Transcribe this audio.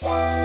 Bye.